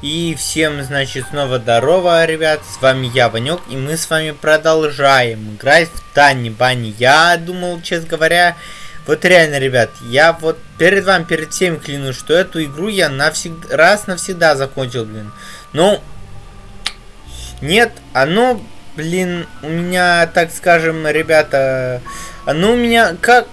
И всем, значит, снова здорово, ребят, с вами я, Ванек, и мы с вами продолжаем играть в Тани Бани. Я думал, честно говоря, вот реально, ребят, я вот перед вами, перед всеми клянусь, что эту игру я навсегда, раз навсегда закончил, блин. Ну, нет, оно, блин, у меня, так скажем, ребята, оно у меня как...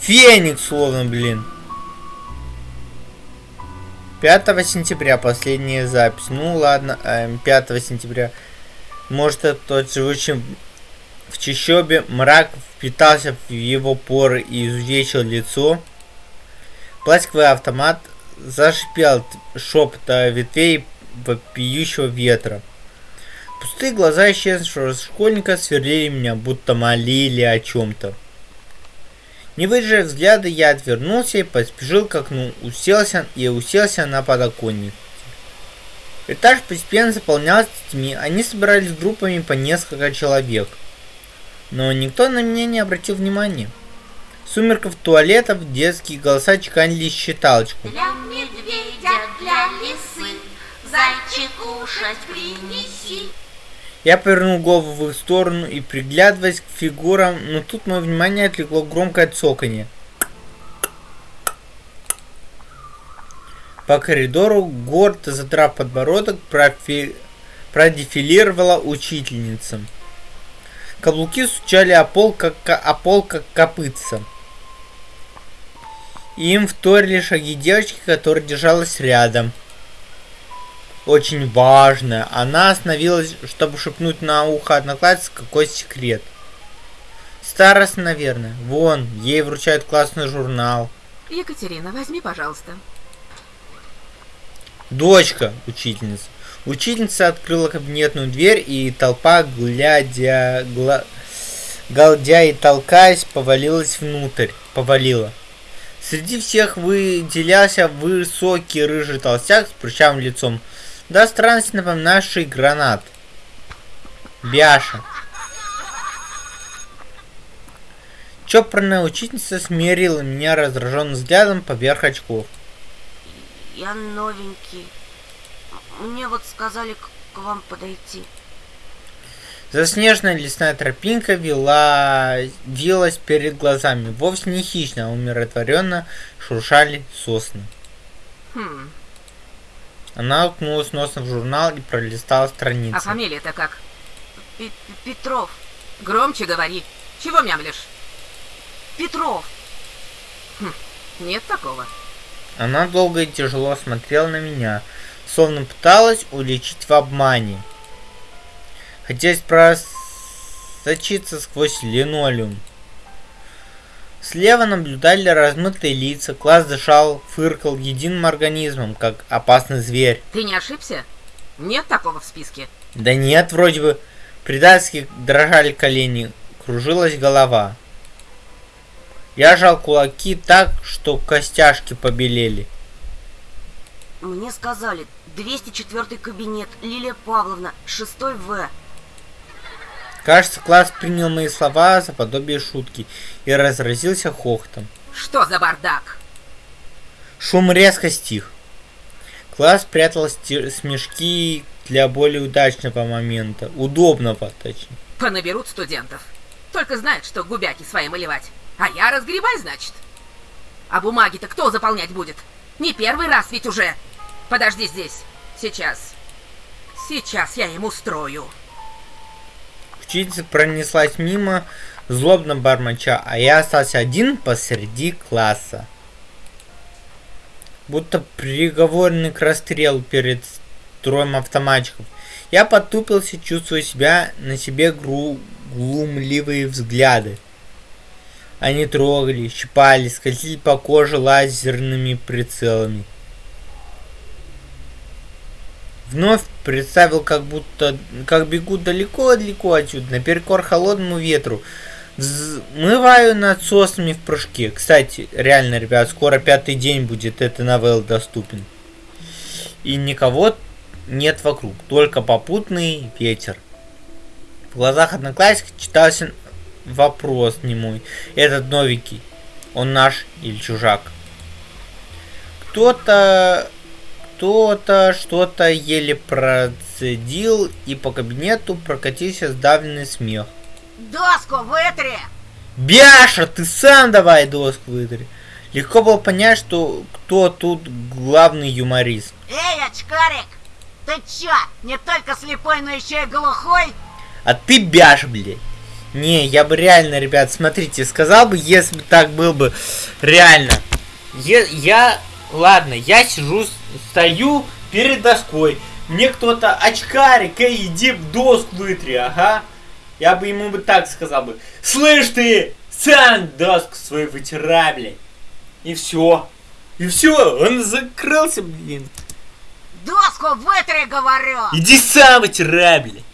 Феникс, словно, блин. 5 сентября последняя запись. Ну ладно, 5 эм, сентября. Может это тот живущий в чащобе мрак впитался в его поры и изувечил лицо. Пластиковый автомат зашипел шепота ветвей вопиющего ветра. Пустые глаза исчезнувшего школьника сверлили меня, будто молили о чем-то. Не выдержав взгляда, я отвернулся и поспешил к окну, уселся и уселся на подоконник. Этаж постепенно заполнялся детьми, они собирались группами по несколько человек. Но никто на меня не обратил внимания. В сумерках туалетов детские голоса чеканили считалочку. Для медведя, для лисы, зайчик кушать принеси. Я повернул голову в их сторону и приглядываясь к фигурам, но тут мое внимание отвлекло громкое цоканье. По коридору, гордо задрав подбородок, профи... продефилировала учительница. Каблуки стучали о пол, как, о пол, как копытца. Им вторили шаги девочки, которая держалась рядом очень важная. Она остановилась, чтобы шепнуть на ухо однокласснице какой секрет. Старость, наверное. Вон, ей вручают классный журнал. Екатерина, возьми, пожалуйста. Дочка, учительница. Учительница открыла кабинетную дверь, и толпа, глядя, гла... галдя и толкаясь, повалилась внутрь. Повалила. Среди всех выделялся высокий рыжий толстяк с прыщавым лицом, до странности напоминавший гранат. Бяша. Чопорная учительница смирила меня раздраженным взглядом поверх очков. Я новенький. Мне вот сказали к вам подойти. Заснеженная лесная тропинка вела, вилась перед глазами. Вовсе не хищно, а умиротворенно шуршали сосны. Хм, она уткнулась носом в журнал и пролистала страницы. А фамилия-то как? П Петров. Громче говори. Чего мямлишь? Петров. Хм, нет такого. Она долго и тяжело смотрела на меня, словно пыталась уличить в обмане. Хотелось просочиться сквозь линолеум. Слева наблюдали размытые лица, класс дышал, фыркал единым организмом, как опасный зверь. Ты не ошибся? Нет такого в списке? Да нет, вроде бы. Предательски дрожали колени, кружилась голова. Я жал кулаки так, что костяшки побелели. Мне сказали, 204 кабинет, Лилия Павловна, 6 В. Кажется, класс принял мои слова за подобие шутки и разразился хохотом. Что за бардак? Шум резко стих. Класс прятал смешки для более удачного момента. Удобного, точнее. Понаберут студентов. Только знают, что губяки свои малевать. А я разгребай, значит. А бумаги-то кто заполнять будет? Не первый раз ведь уже. Подожди здесь. Сейчас. Сейчас я ему устрою. Учительница пронеслась мимо, злобно бормоча, а я остался один посреди класса. Будто приговоренный к расстрелу перед строем автоматчиков. Я потупился, чувствуя себя на себе гру глумливые взгляды. Они трогали, щипали, скользили по коже лазерными прицелами. Вновь представил, как будто, как бегу далеко-далеко отсюда, наперекор холодному ветру. Взмываю над соснами в прыжке. Кстати, реально, ребят, скоро пятый день будет эта новелла доступен. И никого нет вокруг, только попутный ветер. В глазах одноклассников читался вопрос не мой. Этот новенький, он наш или чужак? Кто-то что-то, что-то еле процедил, и по кабинету прокатился сдавленный смех. Доску вытри! Бяша, ты сам давай доску вытри. Легко было понять, что кто тут главный юморист. Эй, очкарик! Ты чё, не только слепой, но еще и глухой? А ты бяш, блядь. Не, я бы реально, ребят, смотрите, сказал бы, если бы так был бы реально. Е- я, ладно, я сижу, стою перед доской. Мне кто-то, очкарик, эй, иди в доску вытри, ага. Я бы ему бы так сказал бы. Слышь ты, сам доску свою вытирай, блядь. И все. И все, он закрылся, блин. Доску вытри, говорю! Иди сам вытирай, блядь.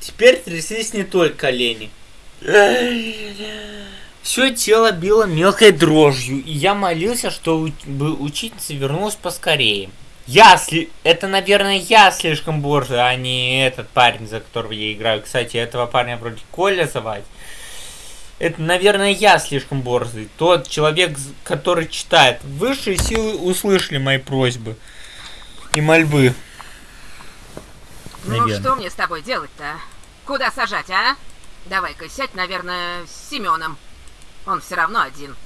Теперь тряслись не только колени. Все тело било мелкой дрожью, и я молился, чтобы учительница вернулась поскорее. Я сли... Это, наверное, я слишком борзый, а не этот парень, за которого я играю. Кстати, этого парня вроде Коля звать. Это, наверное, я слишком борзый. Тот человек, который читает. Высшие силы услышали мои просьбы и мольбы. Ну Наверное. что мне с тобой делать-то? Куда сажать, а? Давай-ка сядь, наверное, с Семеном. Он все равно один.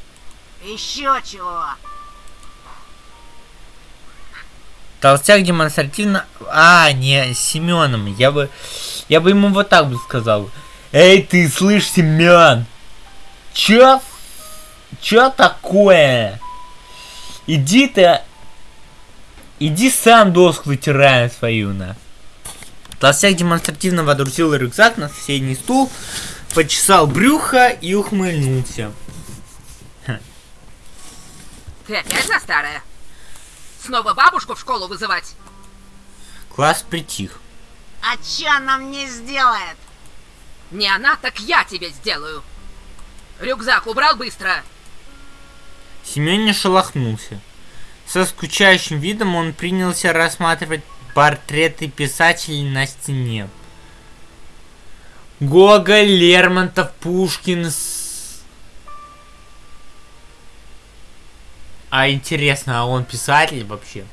Еще чего? Толстяк демонстративно... А, не, с Семеном. Я бы... Я бы ему вот так бы сказал. Эй, ты, слышь, Семен! Чё? Чё такое? Иди ты... Иди сам доску вытирай свою, на. Толстяк демонстративно водрузил рюкзак на соседний стул, почесал брюхо и ухмыльнулся. Ты опять за старое? Снова бабушку в школу вызывать? Класс притих. А чё она мне сделает? Не она, так я тебе сделаю. Рюкзак убрал быстро. Семен не шелохнулся. Со скучающим видом он принялся рассматривать портреты писателей на стене. Гоголь, Лермонтов, Пушкин. с- А интересно, а он писатель вообще?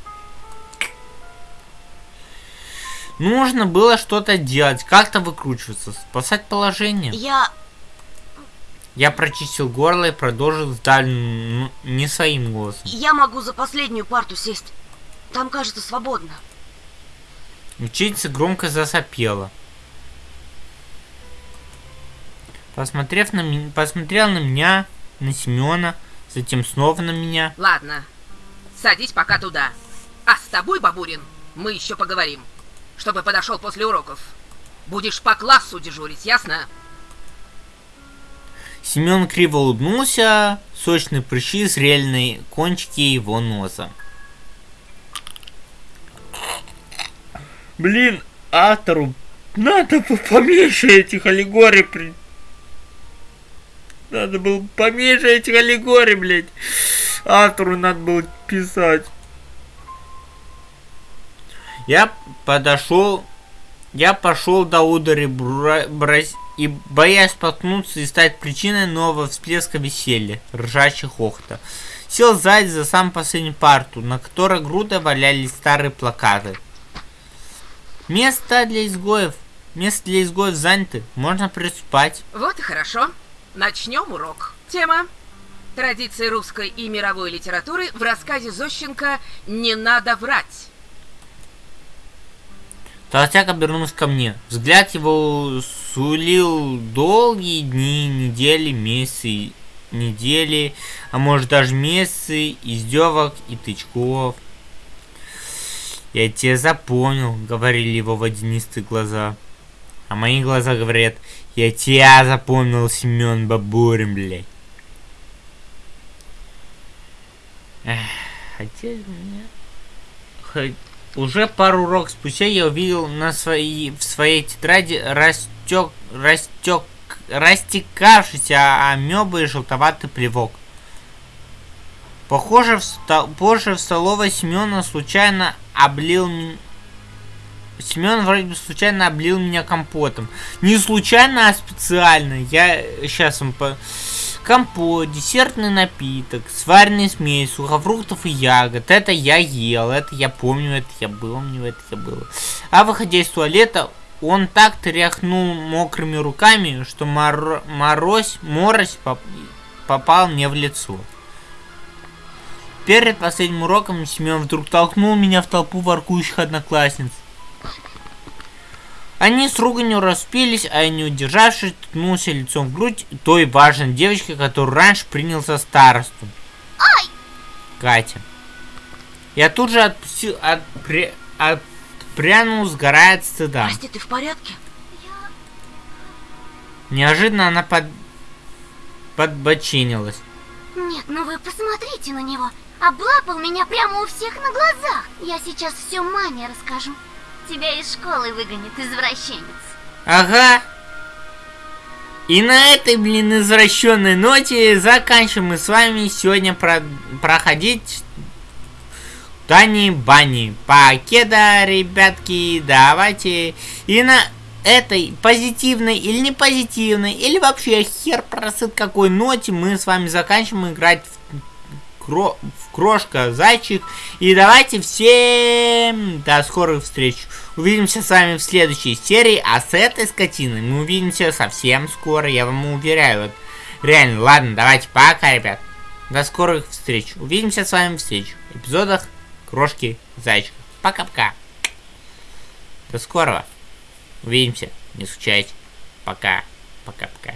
Нужно было что-то делать, как-то выкручиваться, спасать положение. Я... Я прочистил горло и продолжил сдавленным, ну, не своим голосом. Я могу за последнюю парту сесть. Там, кажется, свободно. Ученица громко засопела. Посмотрев на меня, посмотрел на меня, на Семена, затем снова на меня. Ладно, садись пока туда. А с тобой, Бабурин, мы еще поговорим. Чтобы подошел после уроков. Будешь по классу дежурить, ясно? Семен криво улыбнулся, сочные прыщи зрели на кончике его носа. Блин, автору надо поменьше этих аллегорий при... Надо было поменьше этих аллегорий, блядь. Автору надо было писать. Я подошел, я пошел до удара бра- брось- и боясь споткнуться и стать причиной нового всплеска веселья, ржачьих хохота. Сел сзади за сам последнюю парту, на которой грудой валялись старые плакаты. Место для изгоев. Место для изгоев занято. Можно приступать. Вот и хорошо. Начнем урок. Тема. Традиции русской и мировой литературы в рассказе Зощенко «Не надо врать». Толстяк обернулся ко мне. Взгляд его сулил долгие дни, недели, месяцы, недели, а может даже месяцы издевок и тычков. Я тебя запомнил, говорили его водянистые глаза. А мои глаза говорят, я тебя запомнил, Семен Бабурин, блядь. Бы мне... Хоть уже пару уроков спустя я увидел на своей, в своей тетради растек, растек, растекавшийся амебы и желтоватый плевок. Похоже, в позже в столовой Семена случайно облил Семен вроде бы случайно облил меня компотом. Не случайно, а специально. Я сейчас вам по... Компот, десертный напиток, сваренный смесь, сухофруктов и ягод. Это я ел, это я помню, это я был, него это я был. А выходя из туалета, он так тряхнул мокрыми руками, что мор... морозь, морось поп... попал мне в лицо. Перед последним уроком Семен вдруг толкнул меня в толпу воркующих одноклассниц. Они с руганью распились, а я не удержавшись, ткнулся лицом в грудь той важной девочки, которую раньше принял за старосту. Ай! Катя. Я тут же отпустил, отпря... отпрянул, сгорая от стыда. Прости, ты в порядке? Неожиданно она под... подбочинилась. Нет, ну вы посмотрите на него. Облапал меня прямо у всех на глазах. Я сейчас все маме расскажу. Тебя из школы выгонит, извращенец. Ага. И на этой, блин, извращенной ноте заканчиваем мы с вами сегодня про проходить Тани Бани. Покеда, ребятки, давайте. И на этой позитивной или не позитивной, или вообще хер просыт какой ноте мы с вами заканчиваем играть в, кро крошка зайчик. И давайте всем до скорых встреч. Увидимся с вами в следующей серии, а с этой скотиной мы увидимся совсем скоро, я вам уверяю. Вот. Реально, ладно, давайте пока, ребят. До скорых встреч. Увидимся с вами в следующих эпизодах Крошки Зайчика. Пока-пока. До скорого. Увидимся. Не скучайте. Пока. Пока-пока.